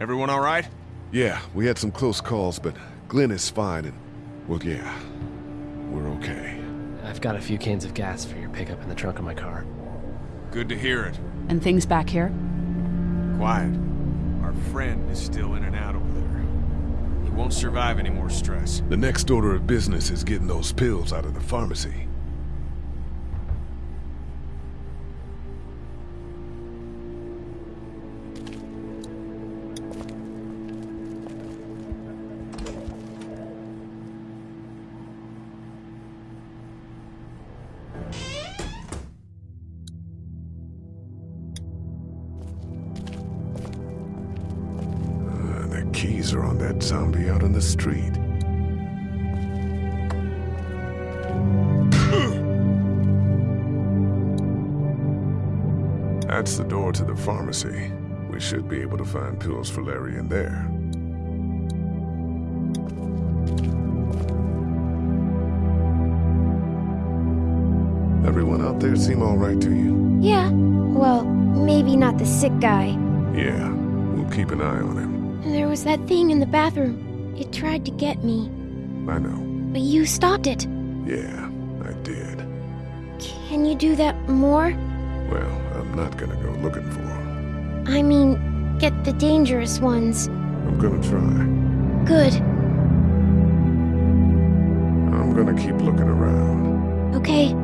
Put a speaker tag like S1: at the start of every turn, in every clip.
S1: Everyone all right?
S2: Yeah, we had some close calls, but Glenn is fine and, well, yeah, we're okay.
S3: I've got a few cans of gas for your pickup in the trunk of my car.
S1: Good to hear it.
S4: And things back here?
S1: Quiet. Our friend is still in and out over there. He won't survive any more stress.
S2: The next order of business is getting those pills out of the pharmacy. Pharmacy. We should be able to find pills for Larry in there. Everyone out there seem all right to you?
S5: Yeah. Well, maybe not the sick guy.
S2: Yeah, we'll keep an eye on him.
S5: There was that thing in the bathroom. It tried to get me,
S2: I know.
S5: but you stopped it.
S2: Yeah, I did.
S5: Can you do that more?
S2: Well, I'm not gonna go looking for him.
S5: I mean, get the dangerous ones.
S2: I'm gonna try.
S5: Good.
S2: I'm gonna keep looking around.
S5: Okay.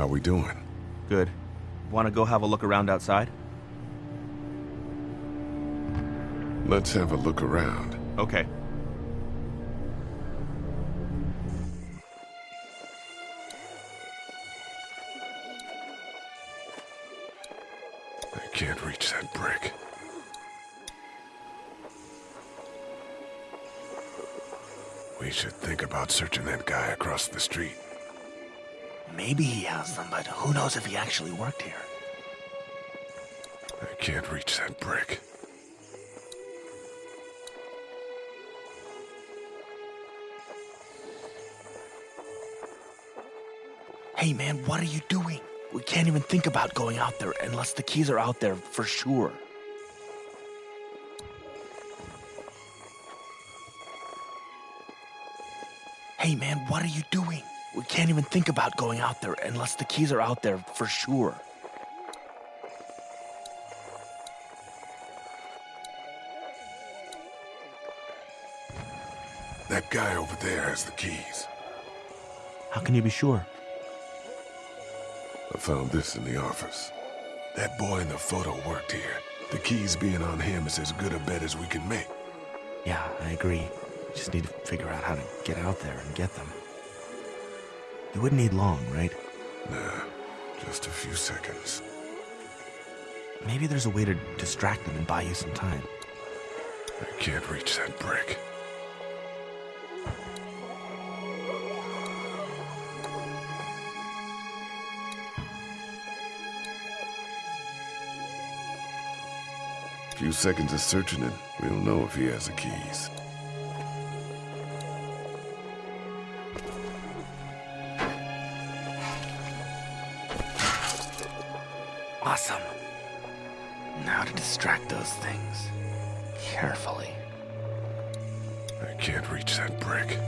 S2: How we doing?
S6: Good. Want to go have a look around outside?
S2: Let's have a look around.
S6: Okay.
S2: I can't reach that brick. We should think about searching that guy across the street.
S7: Maybe he has them, but who knows if he actually worked here.
S2: I can't reach that brick.
S7: Hey man, what are you doing? We can't even think about going out there unless the keys are out there for sure. Hey man, what are you doing? We can't even think about going out there unless the keys are out there for sure.
S2: That guy over there has the keys.
S6: How can you be sure?
S2: I found this in the office. That boy in the photo worked here. The keys being on him is as good a bet as we can make.
S7: Yeah, I agree. Just need to figure out how to get out there and get them. You wouldn't need long, right?
S2: Nah, just a few seconds.
S7: Maybe there's a way to distract them and buy you some time.
S2: I can't reach that brick. A Few seconds of searching it, we'll know if he has the keys.
S7: Distract those things. Carefully.
S2: I can't reach that brick.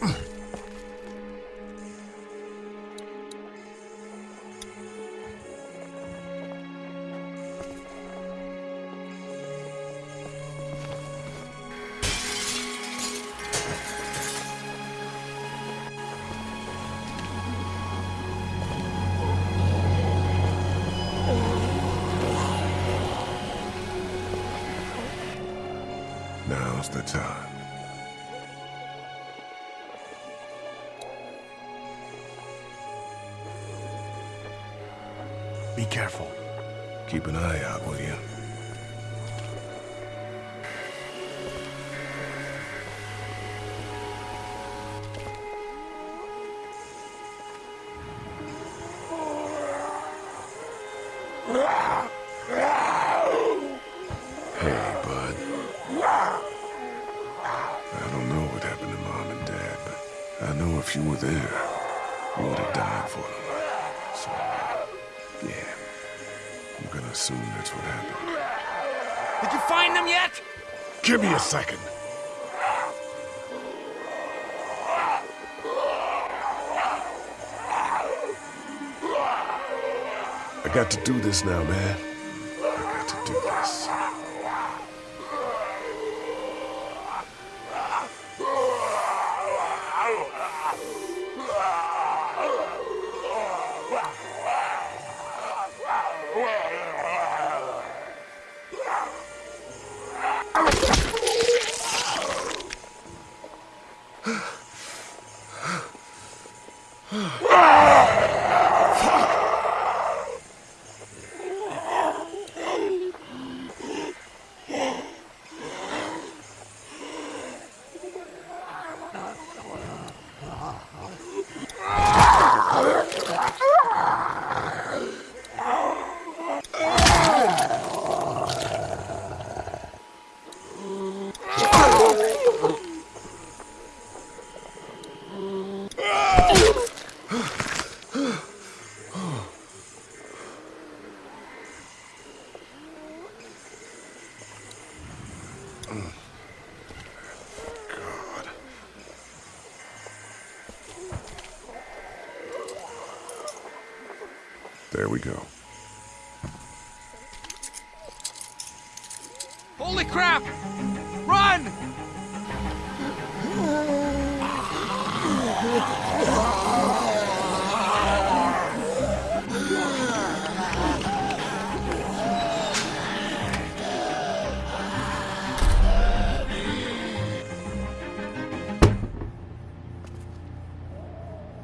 S2: Now's Keep an eye out, will you? Hey, bud. I don't know what happened to Mom and Dad, but I know if you were there, you would have died for them. Assume that's what happened.
S1: Did you find them yet?
S2: Give me a second. I got to do this now, man. There we go.
S1: Holy crap! Run!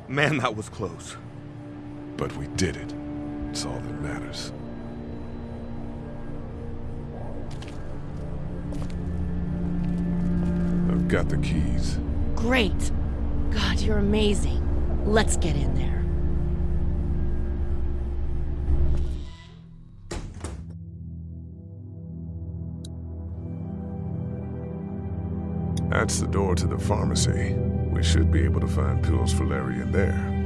S6: Man, that was close.
S2: But we did it. It's all that matters. I've got the keys.
S4: Great. God, you're amazing. Let's get in there.
S2: That's the door to the pharmacy. We should be able to find pills for Larry in there.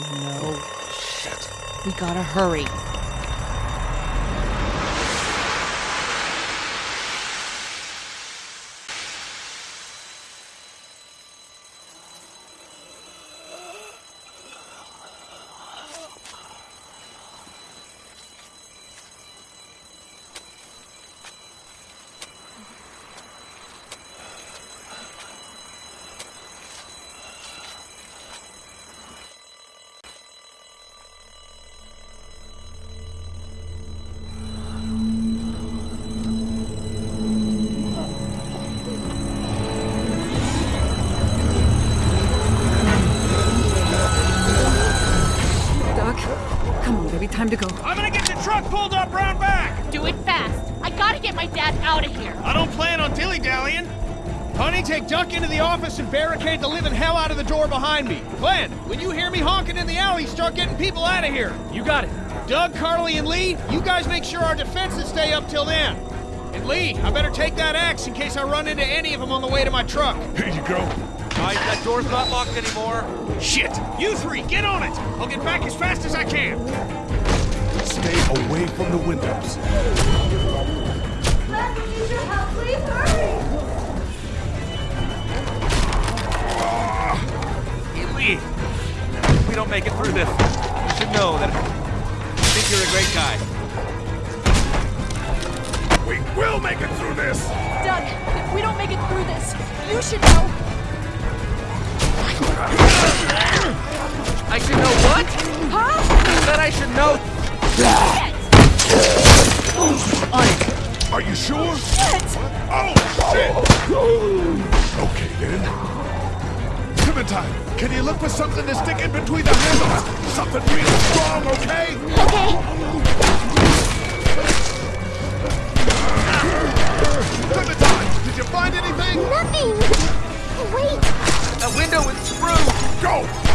S4: Oh, no. Shit. We gotta hurry.
S8: Time to go.
S1: I'm gonna get the truck pulled up round back!
S4: Do it fast. I gotta get my dad out of here.
S1: I don't plan on dilly-dallying. Honey, take Duck into the office and barricade the living hell out of the door behind me. Glenn, when you hear me honking in the alley, start getting people out of here.
S3: You got it.
S1: Doug, Carly, and Lee, you guys make sure our defenses stay up till then. And Lee, I better take that axe in case I run into any of them on the way to my truck.
S2: Here you go.
S6: Guys, that door's not locked anymore.
S1: Shit! You three, get on it! I'll get back as fast as I can.
S2: Stay away from the windows.
S6: Hey, Lee, if we don't make it through this, you should know that I think you're a great guy.
S2: We will make it through this.
S9: Doug, if we don't make it through this, you should know.
S6: I should know what?
S9: Huh?
S6: I said I should know.
S2: Are you sure?
S9: Shit!
S2: Oh, shit! Okay, then. Clementine, can you look for something to stick in between the handles? Something real strong, okay?
S5: Okay.
S2: Clementine, did you find anything?
S5: Nothing. Wait.
S6: That window is through.
S2: Go!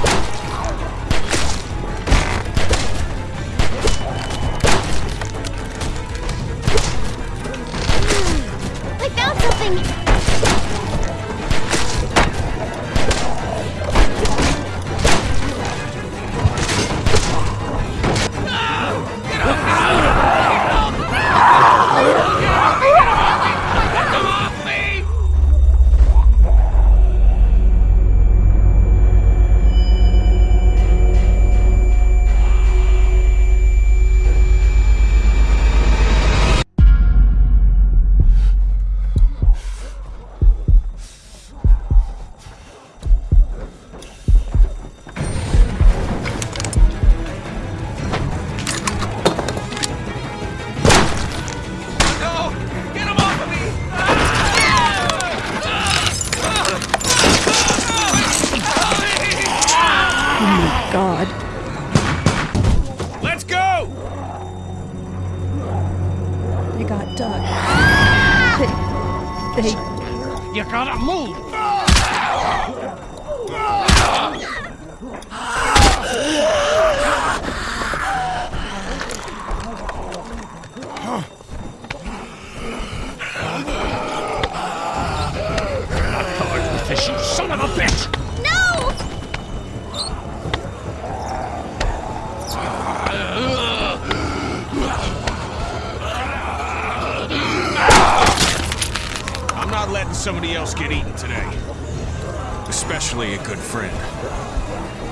S1: Letting somebody else get eaten today. Especially a good friend.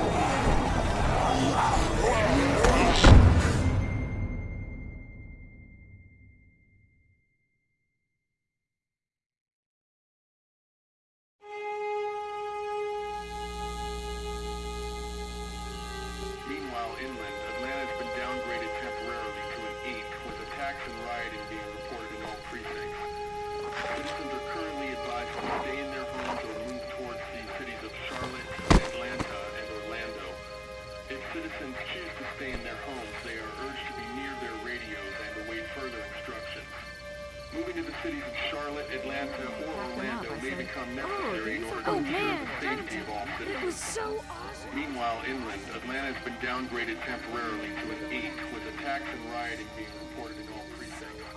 S10: Charlotte, Atlanta, or Orlando may become necessary in order to
S5: Oh,
S10: ensure the safety of all
S5: It was so awesome.
S10: Meanwhile, inland, Atlanta has been downgraded temporarily to an 8, with attacks and rioting being reported in all precincts.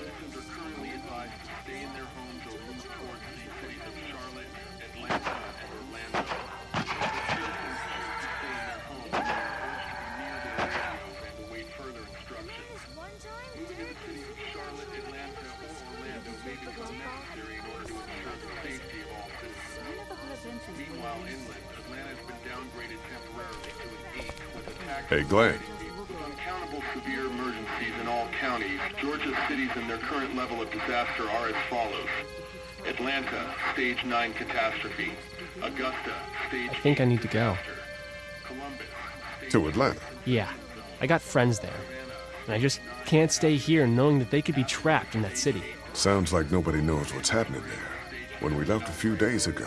S10: Citizens are currently advised to stay in their homes or
S2: Hey, Glenn.
S10: with uncountable severe emergencies in all counties, Georgia's cities and their current level of disaster are as follows. Atlanta, stage 9 catastrophe. Augusta, stage
S3: I think I need to go.
S10: Columbus,
S2: To Atlanta.
S3: Yeah, I got friends there. And I just can't stay here knowing that they could be trapped in that city.
S2: Sounds like nobody knows what's happening there. When we left a few days ago,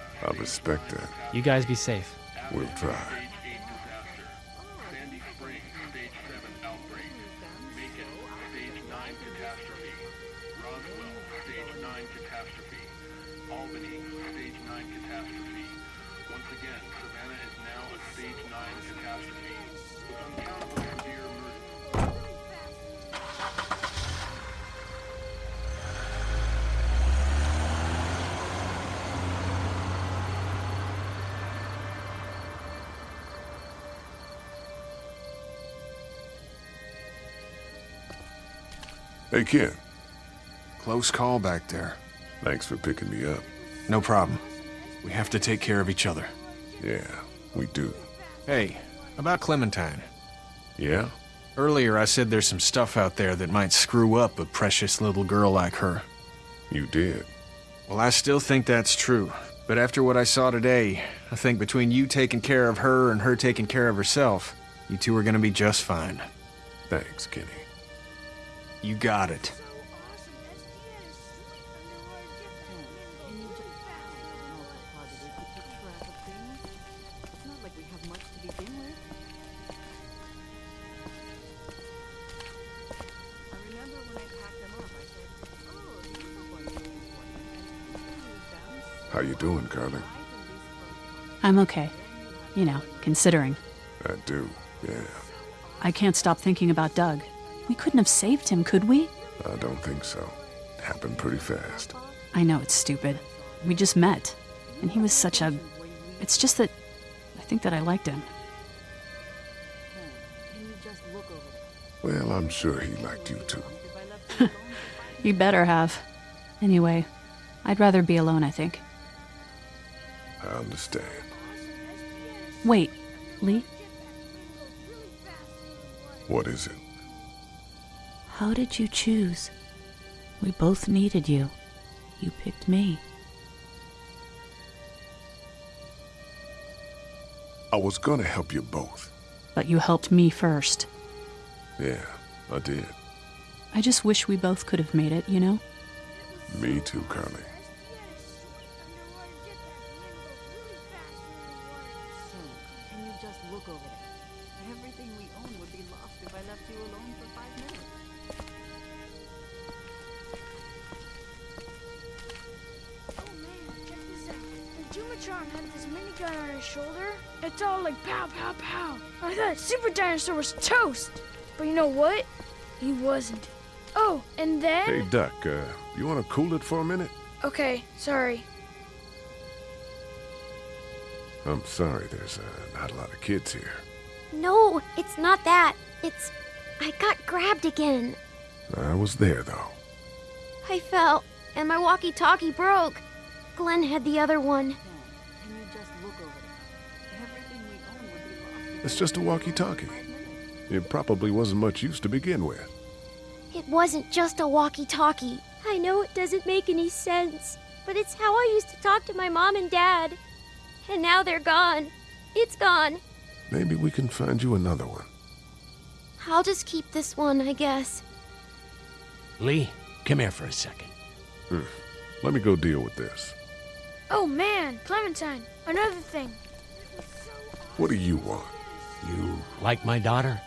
S3: I
S2: respect that.
S3: You guys be safe.
S2: We'll try. Hey, Ken.
S11: Close call back there.
S2: Thanks for picking me up.
S11: No problem. We have to take care of each other.
S2: Yeah, we do.
S11: Hey, about Clementine.
S2: Yeah?
S11: Earlier I said there's some stuff out there that might screw up a precious little girl like her.
S2: You did.
S11: Well, I still think that's true. But after what I saw today, I think between you taking care of her and her taking care of herself, you two are gonna be just fine.
S2: Thanks, Kenny.
S11: You got it.
S8: It's not like we have much to begin with. I remember when I packed them up, I said, oh, these are what you want.
S2: How you doing, Carly?
S12: I'm okay. You know, considering.
S2: I do, yeah.
S12: I can't stop thinking about Doug. We couldn't have saved him, could we?
S2: I don't think so. Happened pretty fast.
S12: I know it's stupid. We just met. And he was such a. It's just that. I think that I liked him.
S2: Well, I'm sure he liked you too.
S12: You better have. Anyway, I'd rather be alone, I think.
S2: I understand.
S12: Wait, Lee,
S2: What is it?
S12: How did you choose? We both needed you. You picked me.
S2: I was gonna help you both.
S12: But you helped me first.
S2: Yeah, I did.
S12: I just wish we both could have made it, you know?
S2: Me too, Carly.
S8: Can you just look over there? Everything we own would be lost if I left you alone for
S13: The Jumatron had this minigun on his shoulder. It's all like pow, pow, pow. I thought Super Dinosaur was toast. But you know what? He wasn't. Oh, and then.
S2: Hey, Duck, uh, you wanna cool it for a minute?
S13: Okay, sorry.
S2: I'm sorry, there's uh, not a lot of kids here.
S5: No, it's not that. It's. I got grabbed again.
S2: I was there, though.
S5: I fell, and my walkie talkie broke. Glenn had the other one.
S2: It's just a walkie-talkie. It probably wasn't much use to begin with.
S5: It wasn't just a walkie talkie. I know it doesn't make any sense, but it's how I used to talk to my mom and dad. And now they're gone. It's gone.
S2: Maybe we can find you another one.
S5: I'll just keep this one, I guess.
S14: Lee, come here for a second.
S2: Hmm. Let me go deal with this.
S13: Oh man, Clementine, another thing.
S2: What do you want?
S14: You like my daughter?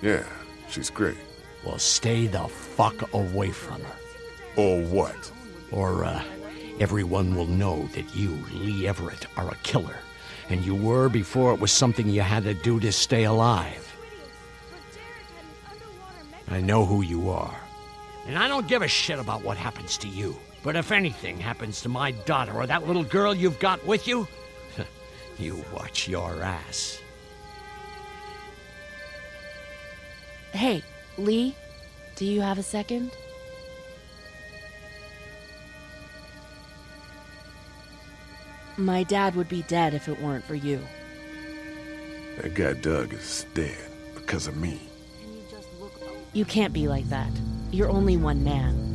S2: Yeah, she's great.
S14: Well, stay the fuck away from her.
S2: Or what?
S14: Or, uh, everyone will know that you, Lee Everett, are a killer. And you were before it was something you had to do to stay alive. I know who you are. And I don't give a shit about what happens to you. But if anything happens to my daughter or that little girl you've got with you, you watch your ass.
S4: Hey, Lee, do you have a second? My dad would be dead if it weren't for you.
S2: That guy Doug is dead because of me.
S4: You can't be like that. You're only one man.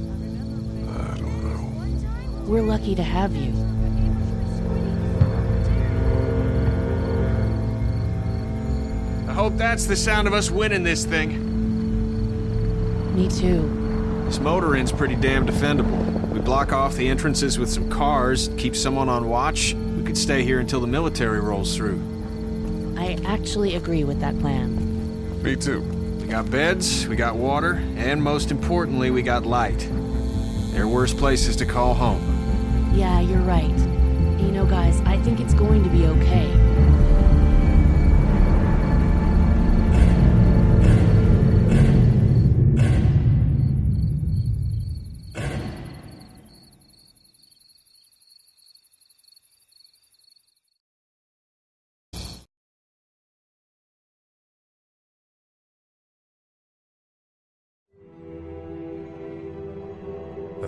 S2: I don't know.
S4: We're lucky to have you.
S11: I hope that's the sound of us winning this thing.
S4: Me too.
S11: This motor inn's pretty damn defendable. We block off the entrances with some cars, keep someone on watch. We could stay here until the military rolls through.
S4: I actually agree with that plan.
S2: Me too.
S11: We got beds, we got water, and most importantly, we got light. There are worse places to call home.
S4: Yeah, you're right. You know, guys, I think it's going to be okay.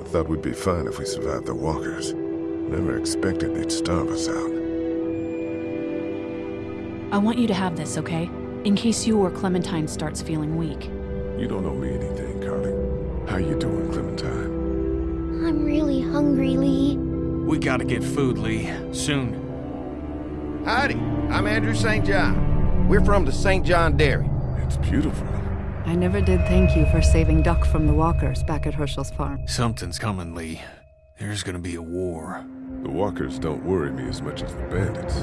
S2: Thought we'd be fine if we survived the walkers. Never expected they'd starve us out.
S12: I want you to have this, okay? In case you or Clementine starts feeling weak.
S2: You don't owe me anything, Carly. How you doing, Clementine?
S5: I'm really hungry, Lee.
S11: We gotta get food, Lee. Soon.
S15: Howdy, I'm Andrew St. John. We're from the St. John Dairy.
S2: It's beautiful.
S8: I never did thank you for saving Duck from the walkers back at Hershel's farm.
S11: Something's coming, Lee. There's gonna be a war.
S2: The walkers don't worry me as much as the bandits.